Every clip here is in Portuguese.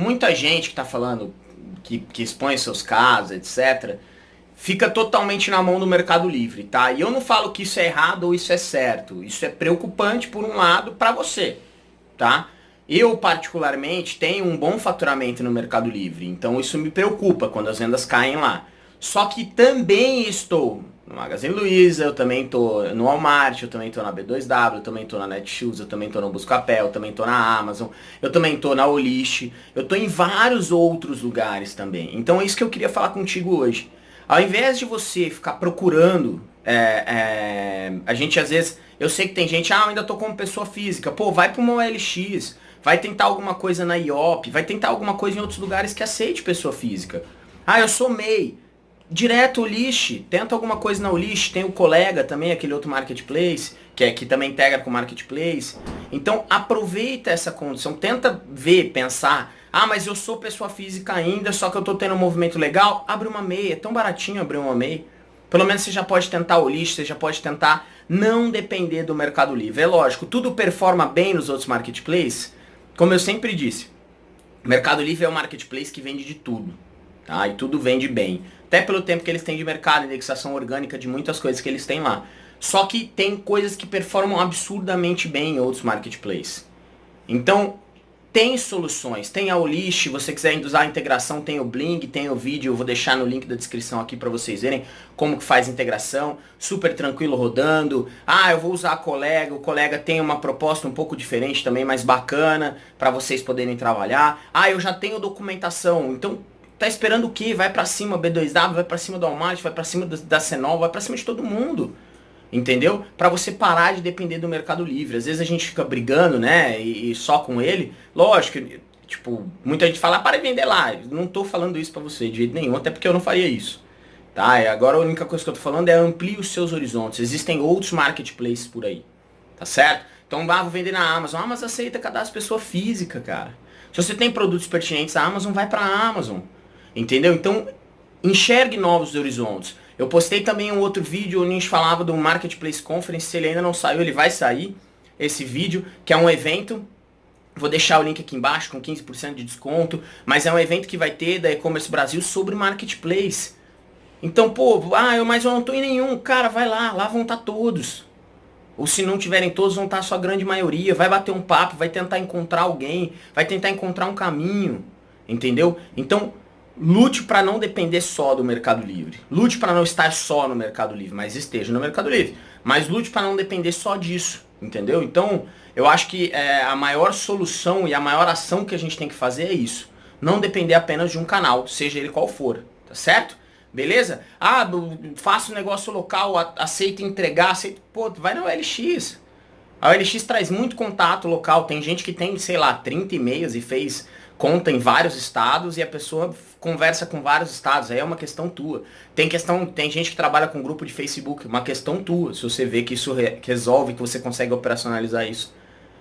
muita gente que está falando, que, que expõe seus casos, etc., fica totalmente na mão do Mercado Livre, tá? E eu não falo que isso é errado ou isso é certo. Isso é preocupante, por um lado, para você, tá? Eu, particularmente, tenho um bom faturamento no Mercado Livre, então isso me preocupa quando as vendas caem lá. Só que também estou no Magazine Luiza, eu também tô no Walmart, eu também tô na B2W, eu também tô na Netshoes, eu também tô no Buscapé, eu também tô na Amazon, eu também tô na Olish, eu tô em vários outros lugares também. Então é isso que eu queria falar contigo hoje. Ao invés de você ficar procurando, é, é, a gente às vezes, eu sei que tem gente, ah, eu ainda tô como pessoa física, pô, vai para uma OLX, vai tentar alguma coisa na IOP, vai tentar alguma coisa em outros lugares que aceite pessoa física. Ah, eu sou MEI, direto o lixo, tenta alguma coisa na lixo, tem o colega também, aquele outro marketplace, que é que também integra com o marketplace. Então aproveita essa condição, tenta ver, pensar, ah, mas eu sou pessoa física ainda, só que eu tô tendo um movimento legal, abre uma meia, é tão baratinho abrir uma meia. Pelo menos você já pode tentar o lixo, você já pode tentar não depender do Mercado Livre. É lógico, tudo performa bem nos outros marketplaces, como eu sempre disse. O Mercado Livre é um marketplace que vende de tudo, tá? E tudo vende bem. Até pelo tempo que eles têm de mercado, indexação orgânica de muitas coisas que eles têm lá. Só que tem coisas que performam absurdamente bem em outros marketplaces. Então, tem soluções. Tem a Olish, se você quiser usar a integração, tem o Bling, tem o vídeo, eu vou deixar no link da descrição aqui para vocês verem como que faz a integração. Super tranquilo rodando. Ah, eu vou usar a colega, o colega tem uma proposta um pouco diferente também, mais bacana, para vocês poderem trabalhar. Ah, eu já tenho documentação, então Tá esperando o quê? Vai para cima B2W, vai para cima do Walmart, vai para cima da Senol, vai para cima de todo mundo. Entendeu? Para você parar de depender do Mercado Livre. Às vezes a gente fica brigando, né? E, e só com ele. Lógico, tipo, muita gente fala, ah, para de vender lá. Não tô falando isso para você de jeito nenhum, até porque eu não faria isso. Tá? E agora a única coisa que eu tô falando é amplie os seus horizontes. Existem outros marketplaces por aí. Tá certo? Então, ah, vou vender na Amazon. A Amazon aceita cadastro pessoa física, cara. Se você tem produtos pertinentes à Amazon, vai pra Amazon. Entendeu? Então, enxergue novos horizontes. Eu postei também um outro vídeo onde a gente falava do Marketplace Conference, se ele ainda não saiu, ele vai sair, esse vídeo, que é um evento, vou deixar o link aqui embaixo com 15% de desconto, mas é um evento que vai ter da E-Commerce Brasil sobre Marketplace. Então, pô, ah, eu, mas eu não tô em nenhum, cara, vai lá, lá vão estar tá todos. Ou se não tiverem todos, vão estar tá a sua grande maioria, vai bater um papo, vai tentar encontrar alguém, vai tentar encontrar um caminho, entendeu? Então, Lute para não depender só do Mercado Livre. Lute para não estar só no Mercado Livre, mas esteja no Mercado Livre. Mas lute para não depender só disso, entendeu? Então, eu acho que é, a maior solução e a maior ação que a gente tem que fazer é isso. Não depender apenas de um canal, seja ele qual for, tá certo? Beleza? Ah, faço negócio local, aceita entregar, aceita... Pô, vai na OLX. A OLX traz muito contato local. Tem gente que tem, sei lá, 30 e-mails e fez conta em vários estados e a pessoa conversa com vários estados, aí é uma questão tua. Tem questão, tem gente que trabalha com grupo de Facebook, uma questão tua, se você vê que isso re resolve, que você consegue operacionalizar isso.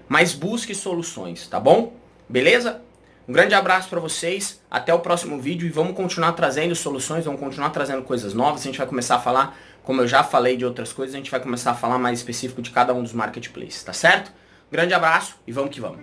Mas busque soluções, tá bom? Beleza? Um grande abraço para vocês, até o próximo vídeo e vamos continuar trazendo soluções, vamos continuar trazendo coisas novas, a gente vai começar a falar, como eu já falei de outras coisas, a gente vai começar a falar mais específico de cada um dos marketplaces, tá certo? grande abraço e vamos que vamos.